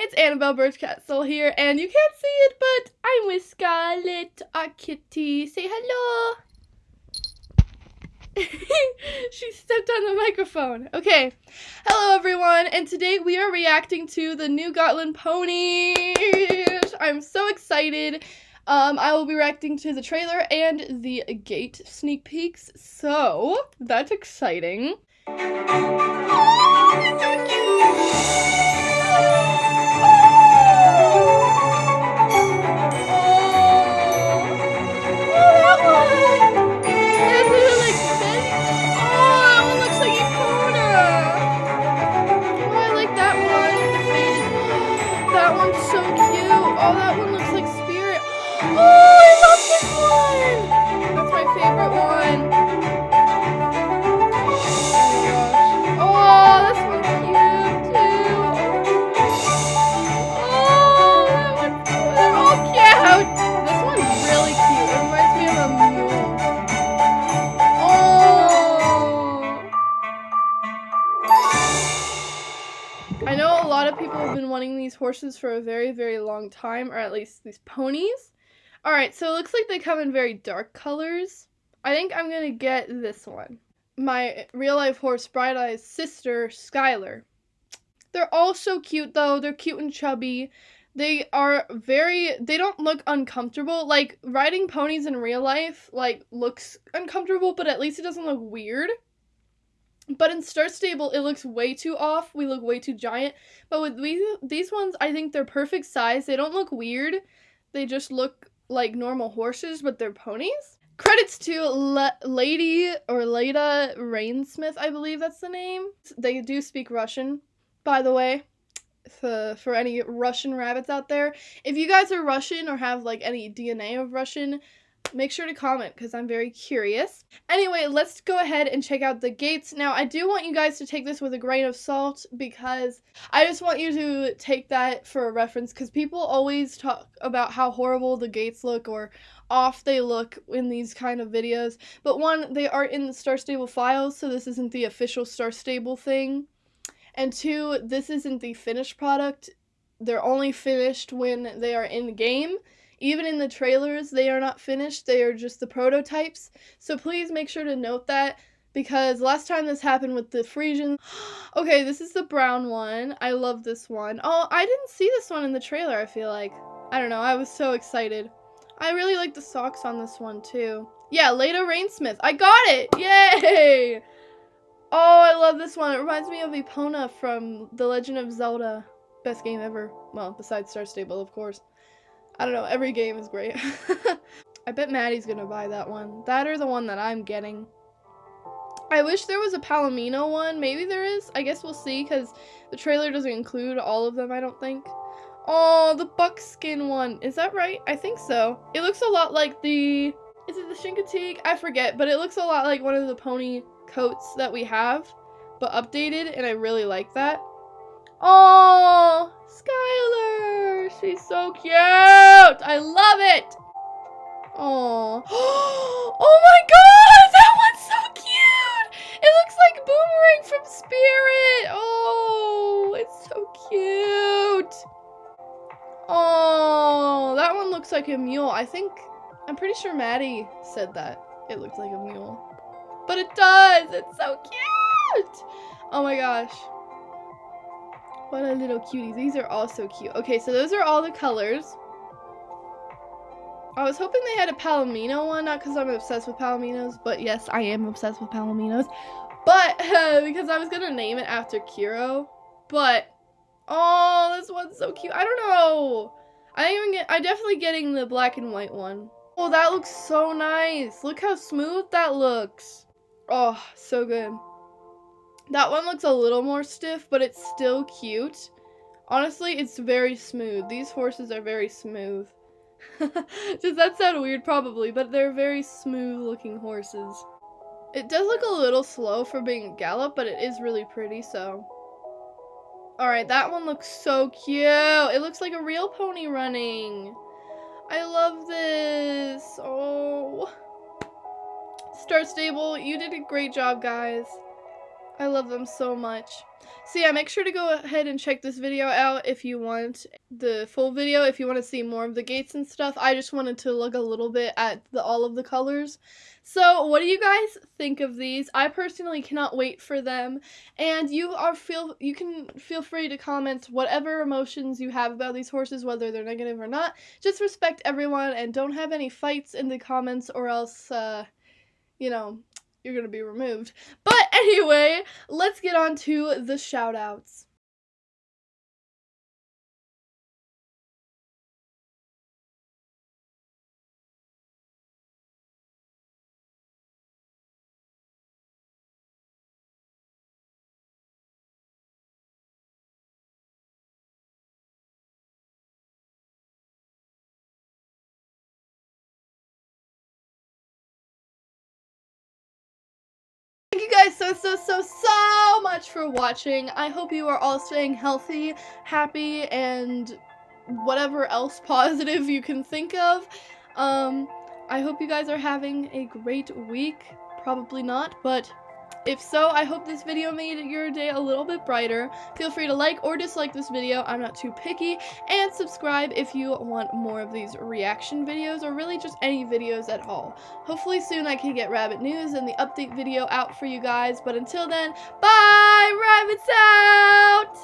it's Annabelle Birchcastle here, and you can't see it, but I'm with Scarlett, our kitty. Say hello. she stepped on the microphone. Okay, hello everyone, and today we are reacting to the new Gotland ponies. I'm so excited. Um, I will be reacting to the trailer and the gait sneak peeks, so that's exciting. Horses for a very, very long time, or at least these ponies. Alright, so it looks like they come in very dark colors. I think I'm to get this one. My real-life horse, Bright Eye's sister, Skylar. They're all so cute, though. They're cute and chubby. They are very, they don't look uncomfortable. Like, riding ponies in real life, like, looks uncomfortable, but at least it doesn't look weird. But in Star Stable, it looks way too off. We look way too giant. But with these, these ones, I think they're perfect size. They don't look weird. They just look like normal horses, but they're ponies. Credits to Lady or Leda Rainsmith, I believe that's the name. They do speak Russian, by the way. For, for any Russian rabbits out there. If you guys are Russian or have like any DNA of Russian, make sure to comment because I'm very curious. Anyway, let's go ahead and check out the gaits. Now, I do want you guys to take this with a grain of salt because I just want you to take that for a reference because people always talk about how horrible the gaits look or off they look in these kind of videos. But one, they are in the Star Stable files, so this isn't the official Star Stable thing. And two, this isn't the finished product. They're only finished when they are in the game. Even in the trailers, they are not finished, they are just the prototypes. So please make sure to note that because last time this happened with the Frisian. okay, this is the brown one. I love this one. Oh, I didn't see this one in the trailer, I feel like. I don't know, I was so excited. I really like the socks on this one too. Yeah, Leda Rainsmith. I got it! Yay! Oh, I love this one. It reminds me of Epona from The Legend of Zelda. Best game ever. Well, besides Star Stable, of course. I don't know, every game is great. I bet Maddie's gonna buy that one. That or the one that I'm getting. I wish there was a Palomino one. Maybe there is. I guess we'll see because the trailer doesn't include all of them, I don't think. Oh, the buckskin one. Is that right? I think so. It looks a lot like the... Is it the Chincoteague? I forget, but it looks a lot like one of the pony coats that we have, but updated, and I really like that. Oh, Skylar! She's so cute! I love it! Oh. oh my god! That one's so cute! It looks like Boomerang from Spirit! Oh, it's so cute! Oh, that one looks like a mule. I think, I'm pretty sure Maddie said that. It looks like a mule. But it does! It's so cute! Oh my gosh. What a little cutie. These are all so cute. Okay, so those are all the colors. I was hoping they had a Palomino one, not because I'm obsessed with Palominos, but yes, I am obsessed with Palominos. But, uh, because I was going to name it after Kiro, but, oh, this one's so cute. I don't know. I even get, I definitely getting the black and white one. Oh, that looks so nice. Look how smooth that looks. Oh, so good. That one looks a little more stiff, but it's still cute. Honestly, it's very smooth. These horses are very smooth. Does that sound weird? Probably, but they're very smooth looking horses. It does look a little slow for being a gallop, but it is really pretty, so. Alright, that one looks so cute. It looks like a real pony running. I love this. Oh. Star Stable, you did a great job, guys. I love them so much. So yeah, make sure to go ahead and check this video out if you want the full video, if you want to see more of the gaits and stuff. I just wanted to look a little bit at the, all of the colors. So what do you guys think of these? I personally cannot wait for them. And you are feel you can feel free to comment whatever emotions you have about these horses, whether they're negative or not. Just respect everyone and don't have any fights in the comments or else uh, you know, you're gonna be removed. But anyway, let's get on to the shout outs. Guys so, so, so, so much for watching. I hope you are all staying healthy, happy, and whatever else positive you can think of. Um, I hope you guys are having a great week. Probably not, but if so, I hope this video made your day a little bit brighter. Feel free to like or dislike this video, I'm not too picky, and subscribe if you want more of these reaction videos, or really just any videos at all. Hopefully soon I can get Rabbit News and the update video out for you guys, but until then, bye! Rabbits out!